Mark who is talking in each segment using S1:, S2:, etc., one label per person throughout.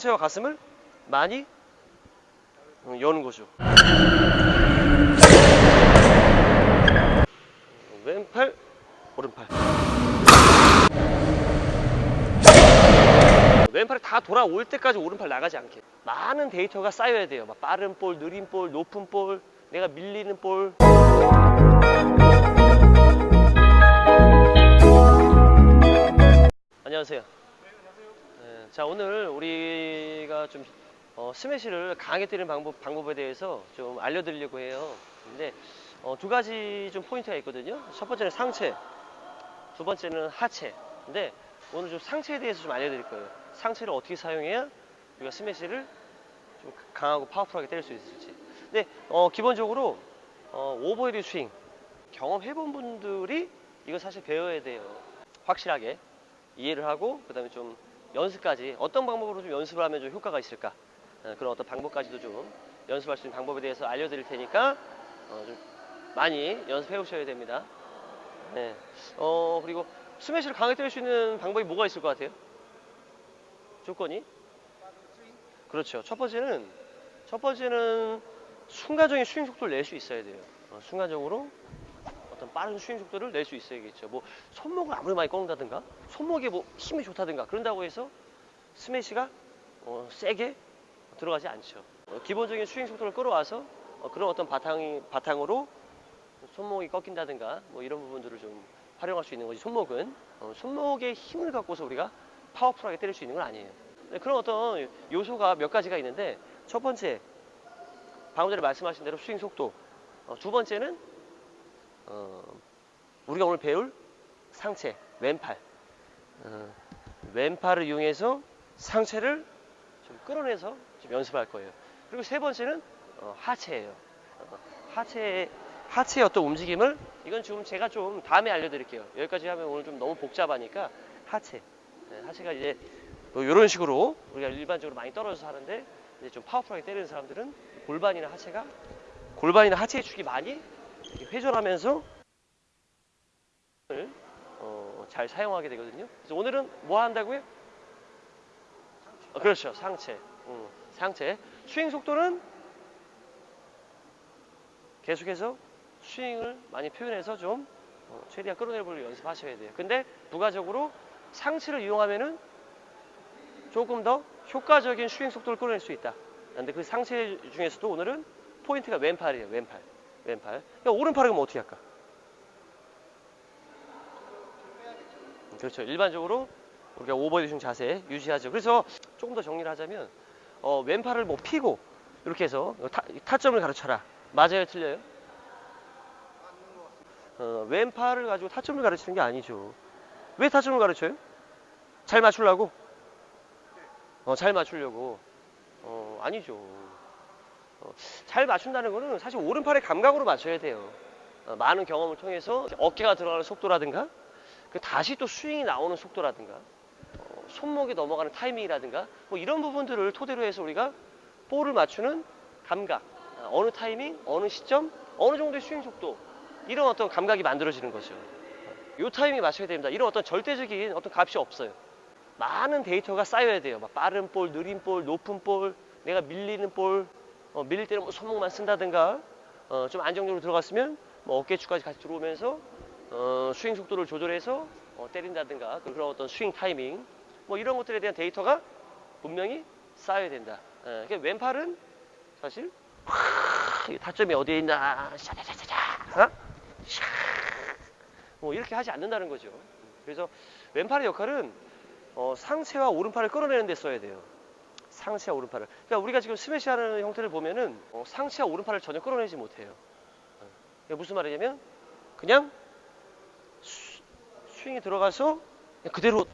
S1: 상체와 가슴을 많이 어, 여는 거죠. 왼팔, 오른팔. 왼팔이 다 돌아올 때까지 오른팔 나가지 않게. 많은 데이터가 쌓여야 돼요. 막 빠른 볼, 느린 볼, 높은 볼, 내가 밀리는 볼. 안녕하세요. 네, 자 오늘 우리가 좀 어, 스매시를 강하게 때리는 방법, 방법에 대해서 좀 알려드리려고 해요. 근데 어, 두 가지 좀 포인트가 있거든요. 첫 번째는 상체, 두 번째는 하체. 근데 오늘 좀 상체에 대해서 좀 알려드릴 거예요. 상체를 어떻게 사용해야 우리가 스매시를 좀 강하고 파워풀하게 때릴 수 있을지. 근데 어, 기본적으로 어, 오버헤드 스윙 경험해본 분들이 이거 사실 배워야 돼요. 확실하게 이해를 하고 그 다음에 좀 연습까지 어떤 방법으로 좀 연습을 하면 좀 효과가 있을까 어, 그런 어떤 방법까지도 좀 연습할 수 있는 방법에 대해서 알려드릴 테니까 어, 좀 많이 연습해 오셔야 됩니다. 네. 어 그리고 스매시를 강하게 때릴 수 있는 방법이 뭐가 있을 것 같아요? 조건이? 그렇죠. 첫 번째는 첫 번째는 순간적인 스윙 속도를 낼 수 있어야 돼요. 어, 순간적으로 어떤 빠른 스윙 속도를 낼 수 있어야겠죠. 뭐 손목을 아무리 많이 꺾는다든가 손목에 뭐 힘이 좋다든가 그런다고 해서 스매시가 어, 세게 들어가지 않죠. 어, 기본적인 스윙 속도를 끌어와서 어, 그런 어떤 바탕이 바탕으로 손목이 꺾인다든가 뭐 이런 부분들을 좀 활용할 수 있는 거지. 손목은 어, 손목의 힘을 갖고서 우리가 파워풀하게 때릴 수 있는 건 아니에요. 네, 그런 어떤 요소가 몇 가지가 있는데 첫 번째 방금 전에 말씀하신 대로 스윙 속도. 어, 두 번째는 어, 우리가 오늘 배울 상체, 왼팔. 어, 왼팔을 이용해서 상체를 좀 끌어내서 좀 연습할 거예요. 그리고 세 번째는 어, 하체예요. 어, 하체 하체의 어떤 움직임을 이건 지금 제가 좀 다음에 알려드릴게요. 여기까지 하면 오늘 좀 너무 복잡하니까 하체. 네, 하체가 이제 뭐 이런 식으로 우리가 일반적으로 많이 떨어져서 하는데 이제 좀 파워풀하게 때리는 사람들은 골반이나 하체가 골반이나 하체의 축이 많이 회전하면서 어, 잘 사용하게 되거든요. 그래서 오늘은 뭐 한다고요? 어, 그렇죠. 상체. 음, 상체. 스윙 속도는 계속해서 스윙을 많이 표현해서 좀 어, 최대한 끌어내볼 연습하셔야 돼요. 근데 부가적으로 상체를 이용하면은 조금 더 효과적인 스윙 속도를 끌어낼 수 있다. 근데 그 상체 중에서도 오늘은 포인트가 왼팔이에요. 왼팔. 왼팔. 그러니까 오른팔은 뭐 어떻게 할까? 그렇죠. 일반적으로 우리가 오버헤드 자세 유지하죠. 그래서 조금 더 정리를 하자면 어, 왼팔을 뭐 피고 이렇게 해서 타, 타점을 가르쳐라. 맞아요, 틀려요? 어, 왼팔을 가지고 타점을 가르치는 게 아니죠. 왜 타점을 가르쳐요? 잘 맞추려고? 어, 잘 맞추려고. 어, 아니죠. 어, 잘 맞춘다는 거는 사실 오른팔의 감각으로 맞춰야 돼요. 어, 많은 경험을 통해서 어깨가 들어가는 속도라든가 그 다시 또 스윙이 나오는 속도라든가 어, 손목이 넘어가는 타이밍이라든가 뭐 이런 부분들을 토대로 해서 우리가 볼을 맞추는 감각 어, 어느 타이밍 어느 시점 어느 정도의 스윙 속도 이런 어떤 감각이 만들어지는 거죠. 이 타이밍에 맞춰야 됩니다. 이런 어떤 절대적인 어떤 값이 없어요. 많은 데이터가 쌓여야 돼요. 막 빠른 볼 느린 볼 높은 볼 내가 밀리는 볼 어, 밀릴 때는 뭐 손목만 쓴다든가 어, 좀 안정적으로 들어갔으면 뭐 어깨축까지 같이 들어오면서 어, 스윙 속도를 조절해서 어, 때린다든가 그런 어떤 스윙 타이밍 뭐 이런 것들에 대한 데이터가 분명히 쌓여야 된다. 예, 그러니까 왼팔은 사실 하, 타점이 어디에 있나 샤자자자자 어? 샤, 뭐 이렇게 하지 않는다는 거죠. 그래서 왼팔의 역할은 어, 상체와 오른팔을 끌어내는 데 써야 돼요. 상체와 오른팔을. 그러니까 우리가 지금 스매시하는 형태를 보면은 어, 상체와 오른팔을 전혀 끌어내지 못해요. 어, 무슨 말이냐면 그냥 스, 스윙이 들어가서 그냥 그대로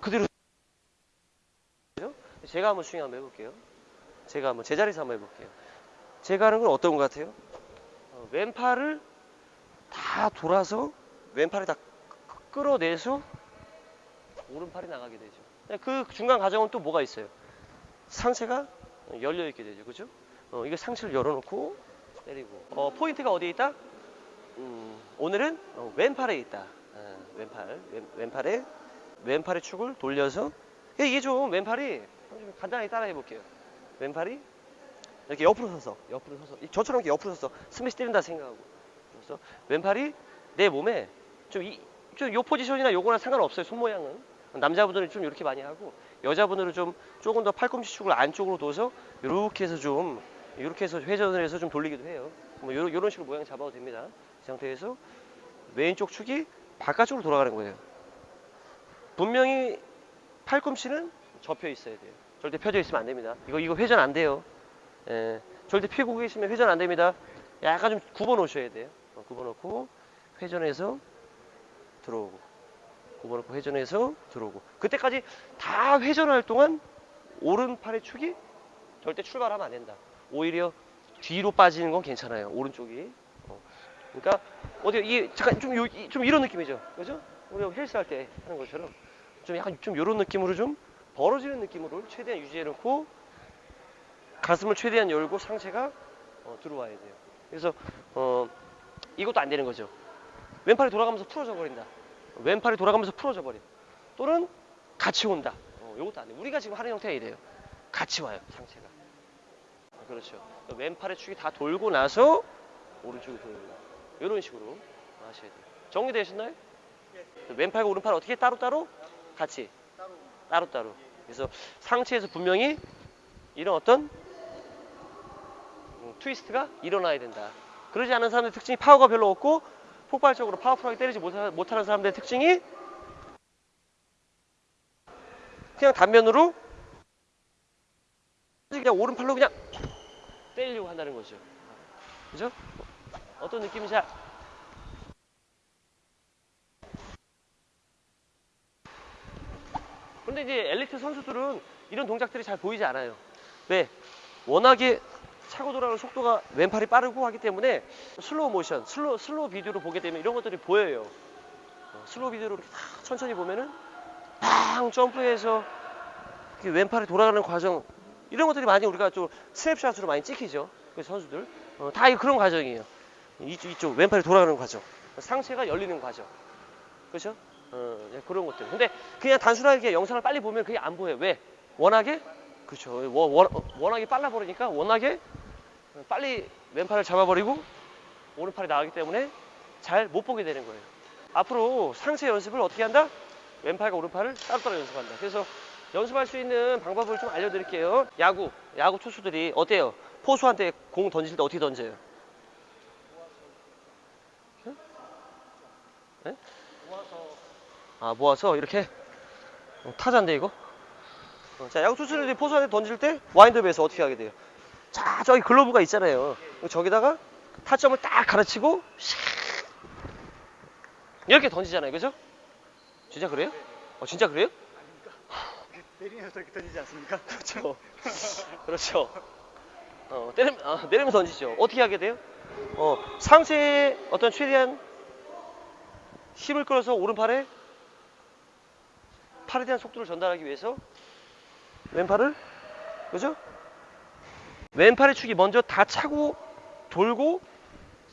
S1: 그대로 제가 한번 스윙 한번 해볼게요. 제가 한번 제자리에서 한번 해볼게요. 제가 하는 건 어떤 것 같아요? 어, 왼팔을 다 돌아서 왼팔을 다 끌어내서 오른팔이 나가게 되죠. 그 중간 과정은 또 뭐가 있어요? 상체가 열려 있게 되죠. 그죠? 어, 이거 상체를 열어놓고 때리고. 어, 포인트가 어디에 있다? 음, 오늘은 어, 왼팔에 있다. 어, 왼팔, 왼, 왼팔에 왼팔의 축을 돌려서 예, 이게 좀 왼팔이 좀 간단하게 따라해 볼게요. 왼팔이 이렇게 옆으로 서서 옆으로 서서 이- 저처럼 이렇게 옆으로 서서 스매시 때린다 생각하고 그래서 왼팔이 내 몸에 좀 이 좀요 포지션이나 요거랑 상관없어요. 손 모양은 남자분들은 좀 이렇게 많이 하고 여자분들은 좀 조금 더 팔꿈치 축을 안쪽으로 둬서 이렇게 해서 좀 이렇게 해서 회전을 해서 좀 돌리기도 해요. 뭐 요런, 요런 식으로 모양 잡아도 됩니다. 이 상태에서 왼쪽 축이 바깥쪽으로 돌아가는 거예요. 분명히 팔꿈치는 접혀 있어야 돼요. 절대 펴져 있으면 안 됩니다. 이거 이거 회전 안 돼요. 예, 절대 펴고 계시면 회전 안 됩니다. 약간 좀 굽어 놓으셔야 돼요. 어, 굽어 놓고 회전해서 들어오고 놓고 회전해서 들어오고 그때까지 다 회전할 동안 오른팔의 축이 절대 출발하면 안 된다. 오히려 뒤로 빠지는 건 괜찮아요. 오른쪽이. 어. 그러니까 어디 이 잠깐 좀, 요, 이- 좀 이런 느낌이죠. 그죠? 우리가 헬스 할 때 하는 것처럼 좀 약간 좀 이런 느낌으로 좀 벌어지는 느낌으로 최대한 유지해 놓고 가슴을 최대한 열고 상체가 어, 들어와야 돼요. 그래서 어, 이것도 안 되는 거죠. 왼팔이 돌아가면서 풀어져 버린다. 왼팔이 돌아가면서 풀어져 버려. 또는 같이 온다. 어, 이것도 안 돼. 우리가 지금 하는 형태가 이래요. 같이 와요, 상체가. 어, 그렇죠. 왼팔의 축이 다 돌고 나서 오른쪽이 돌고 이런 식으로 하셔야 돼요. 정리되셨나요? 왼팔과 오른팔 어떻게 따로따로? 같이. 따로 따로. 그래서 상체에서 분명히 이런 어떤 음, 트위스트가 일어나야 된다. 그러지 않은 사람들의 특징이 파워가 별로 없고 폭발적으로 파워풀하게 때리지 못하, 못하는 사람들의 특징이 그냥 단면으로 그냥 오른팔로 그냥 때리려고 한다는 거죠. 그죠? 어떤 느낌인지 알- 근데 이제 엘리트 선수들은 이런 동작들이 잘 보이지 않아요. 왜? 워낙에 차고 돌아가는 속도가 왼팔이 빠르고 하기 때문에 슬로우 모션, 슬로우, 슬로우 비디오로 보게 되면 이런 것들이 보여요. 어, 슬로우 비디오로 이렇게 탁 천천히 보면은 팡 점프해서 왼팔이 돌아가는 과정 이런 것들이 많이 우리가 좀 스냅샷으로 많이 찍히죠. 그 선수들 어, 다 이- 그런 과정이에요. 이쪽, 이쪽 왼팔이 돌아가는 과정, 상체가 열리는 과정, 그렇죠? 어, 네, 그런 것들. 근데 그냥 단순하게 영상을 빨리 보면 그게 안 보여요. 왜? 워낙에 그렇죠. 워낙에 빨라 버리니까 워낙에 빨리 왼팔을 잡아버리고 오른팔이 나가기 때문에 잘 못 보게 되는 거예요. 앞으로 상체 연습을 어떻게 한다? 왼팔과 오른팔을 따로따로 연습한다. 그래서 연습할 수 있는 방법을 좀 알려드릴게요. 야구, 야구 투수들이 어때요? 포수한테 공 던질 때 어떻게 던져요? 응? 네? 아 모아서 이렇게 어, 타자인데 이거? 어, 자 야구 투수들이 포수한테 던질 때 와인드업에서 어떻게 하게 돼요? 자 저기 글러브가 있잖아요. 저기다가 타점을 딱 가르치고 샥 이렇게 던지잖아요, 그죠? 진짜 그래요? 어 진짜 그래요?
S2: 내리면서 저렇게 던지지 않습니까?
S1: 그렇죠. 그렇죠. 어, 때리, 아, 내리면서 던지죠. 어떻게 하게 돼요? 어, 상체에 어떤 최대한 힘을 끌어서 오른팔에 팔에 대한 속도를 전달하기 위해서 왼팔을 그죠? 왼팔의 축이 먼저 다 차고 돌고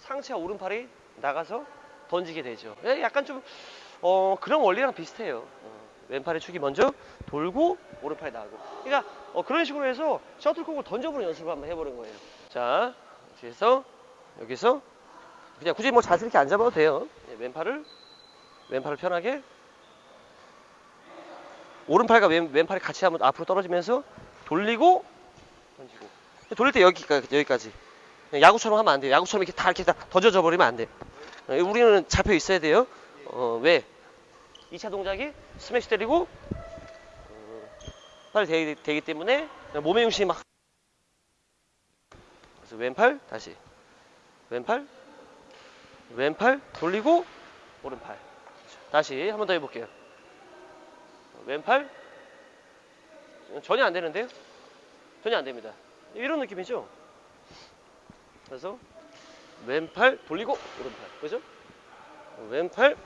S1: 상체와 오른팔이 나가서 던지게 되죠. 예, 약간 좀 어, 그런 원리랑 비슷해요. 어, 왼팔의 축이 먼저 돌고 오른팔이 나가고. 그러니까 어, 그런 식으로 해서 셔틀콕을 던져보는 연습을 한번 해보는 거예요. 자, 뒤에서 여기서 그냥 굳이 뭐 자세 이렇게 안 잡아도 돼요. 예, 왼팔을 왼팔을 편하게 오른팔과 왼, 왼팔이 같이 한번 앞으로 떨어지면서 돌리고 던지고 돌릴 때 여기까지 여기까지 야구처럼 하면 안 돼요. 야구처럼 이렇게 다 이렇게 다 던져져 버리면 안 돼. 어, 우리는 잡혀 있어야 돼요. 어, 왜? 2차 동작이 스매시 때리고 어, 팔이 되기, 되기 때문에 몸의 중심이 막 그래서 왼팔 다시 왼팔 왼팔 돌리고 오른팔 다시 한 번 더 해볼게요. 왼팔 전혀 안 되는데요? 전혀 안 됩니다. 이런 느낌이죠? 그래서 왼팔 돌리고 오른팔. 그죠? 왼팔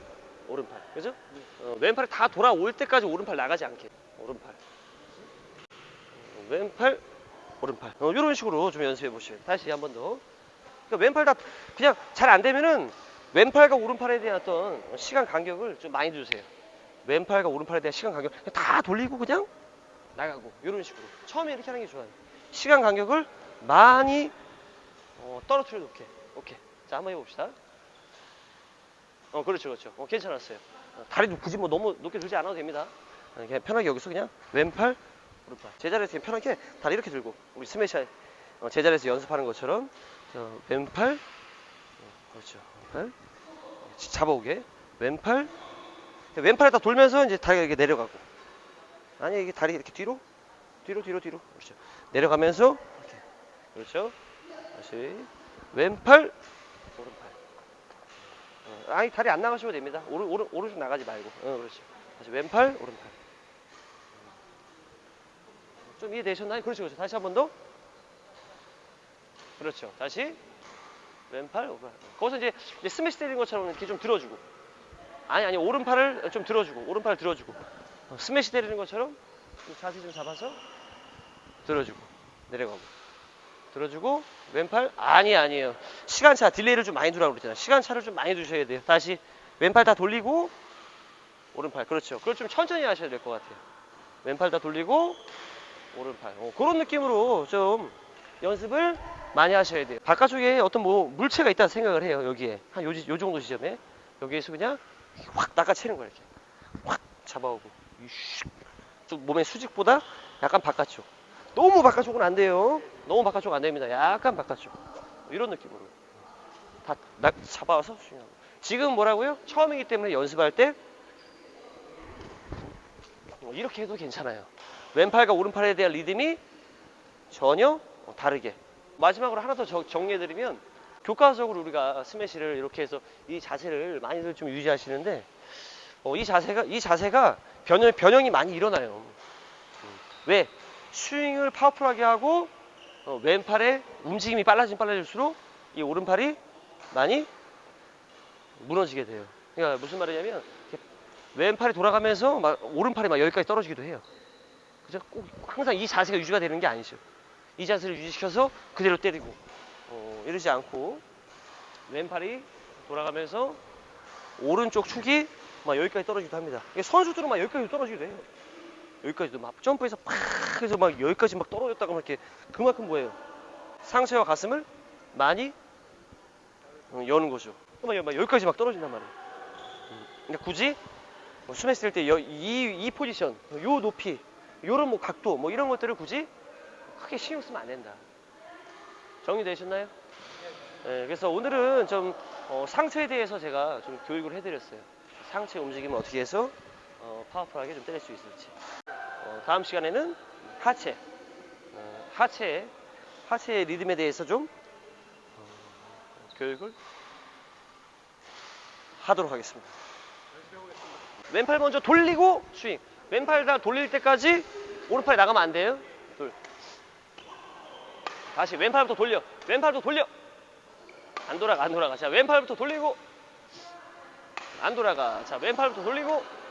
S1: 오른팔. 그죠? 어, 왼팔이 다 돌아올 때까지 오른팔 나가지 않게. 오른팔. 어, 왼팔 오른팔. 어, 이런 식으로 좀 연습해 보시면 다시 한 번 더. 그러니까 왼팔 다 그냥 잘 안 되면은 왼팔과 오른팔에 대한 어떤 시간 간격을 좀 많이 두세요. 왼팔과 오른팔에 대한 시간 간격 다 돌리고 그냥 나가고. 이런 식으로. 처음에 이렇게 하는 게 좋아요. 시간 간격을 많이 어, 떨어뜨려 놓게. 오케이. 자 한번 해봅시다. 어 그렇죠 그렇죠. 어 괜찮았어요. 어, 다리도 굳이 뭐 너무 높게 들지 않아도 됩니다. 어, 그냥 편하게 여기서 그냥 왼팔 오른팔 제자리에서 그냥 편하게 다리 이렇게 들고 우리 스매시 어, 제자리에서 연습하는 것처럼 저, 왼팔 어, 그렇죠 왼팔 잡아오게 왼팔 왼팔에 다 돌면서 이제 다리가 이렇게 내려가고 아니 이게 다리 이렇게 뒤로 뒤로 뒤로 뒤로 그렇죠 내려가면서 이렇게. 그렇죠? 다시. 왼팔. 오른팔. 어, 아니 다리 안 나가셔도 됩니다. 오른 오른 오른쪽 나가지 말고. 어 그렇죠. 다시 왼팔 오른팔. 좀 이해되셨나요? 그렇죠 그렇죠. 다시 한 번 더. 그렇죠. 다시. 왼팔 오른팔. 거기서 이제, 이제 스매시 때리는 것처럼 이렇게 좀 들어주고. 아니 아니 오른팔을 좀 들어주고. 오른팔을 들어주고. 어, 스매시 때리는 것처럼 이 자세 좀 잡아서 들어주고 내려가고. 들어주고 왼팔? 아니 아니에요. 시간차 딜레이를 좀 많이 두라고 그랬잖아요. 시간차를 좀 많이 두셔야 돼요. 다시 왼팔 다 돌리고 오른팔. 그렇죠. 그걸 좀 천천히 하셔야 될 것 같아요. 왼팔 다 돌리고 오른팔. 어, 그런 느낌으로 좀 연습을 많이 하셔야 돼요. 바깥쪽에 어떤 뭐 물체가 있다 생각을 해요 여기에. 한 요, 요 정도 지점에. 여기에서 그냥 확 낚아채는 거야 이렇게. 확 잡아오고. 좀 몸의 수직보다 약간 바깥쪽 너무 바깥쪽은 안 돼요 너무 바깥쪽 안 됩니다 약간 바깥쪽 이런 느낌으로 다 스윙하고 지금 뭐라고요? 처음이기 때문에 연습할 때 어, 이렇게 해도 괜찮아요 왼팔과 오른팔에 대한 리듬이 전혀 어, 다르게 마지막으로 하나 더 정- 정리해드리면 교과적으로 우리가 스매시를 이렇게 해서 이 자세를 많이들 좀 유지하시는데 어, 이 자세가 이 자세가 변형, 변형이 많이 일어나요. 음. 왜? 스윙을 파워풀하게 하고 어, 왼팔의 움직임이 빨라지면 빨라질수록 이 오른팔이 많이 무너지게 돼요. 그러니까 무슨 말이냐면 왼팔이 돌아가면서 막 오른팔이 막 여기까지 떨어지기도 해요. 그죠? 꼭 항상 이 자세가 유지가 되는 게 아니죠. 이 자세를 유지시켜서 그대로 때리고 어, 이러지 않고 왼팔이 돌아가면서 오른쪽 축이 막 여기까지 떨어지기도 합니다. 선수들은 막 여기까지 떨어지기도 해요. 여기까지도 막 점프해서 팍 해서 막 여기까지 막 떨어졌다가 막 이렇게 그만큼 뭐예요? 상체와 가슴을 많이 어, 여는 거죠. 막 여기까지 막 떨어진단 말이에요. 음, 그러니까 굳이 뭐 스매시 뜰때 이, 이 포지션, 요 높이, 요런 뭐 각도, 뭐 이런 것들을 굳이 크게 신경 쓰면 안 된다. 정리되셨나요? 네, 그래서 오늘은 좀 어, 상체에 대해서 제가 좀 교육을 해드렸어요. 상체 움직임을 어떻게 해서 어, 파워풀하게 좀 때릴 수 있을지. 어, 다음 시간에는 하체, 어, 하체, 하체의 리듬에 대해서 좀 어, 교육을 하도록 하겠습니다. 왼팔 먼저 돌리고 스윙. 왼팔 다 돌릴 때까지 오른팔이 나가면 안 돼요. 둘. 다시 왼팔부터 돌려. 왼팔부터 돌려. 안 돌아가, 안 돌아가. 자, 왼팔부터 돌리고. 안 돌아가. 자, 왼팔부터 돌리고.